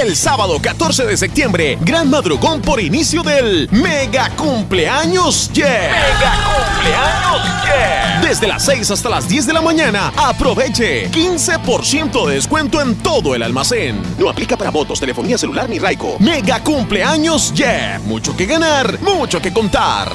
El sábado 14 de septiembre, gran madrugón por inicio del Mega Cumpleaños Yeah. Mega Cumpleaños Yeah. Desde las 6 hasta las 10 de la mañana, aproveche 15% de descuento en todo el almacén. No aplica para votos, telefonía celular ni Raico. Mega Cumpleaños Yeah. Mucho que ganar, mucho que contar.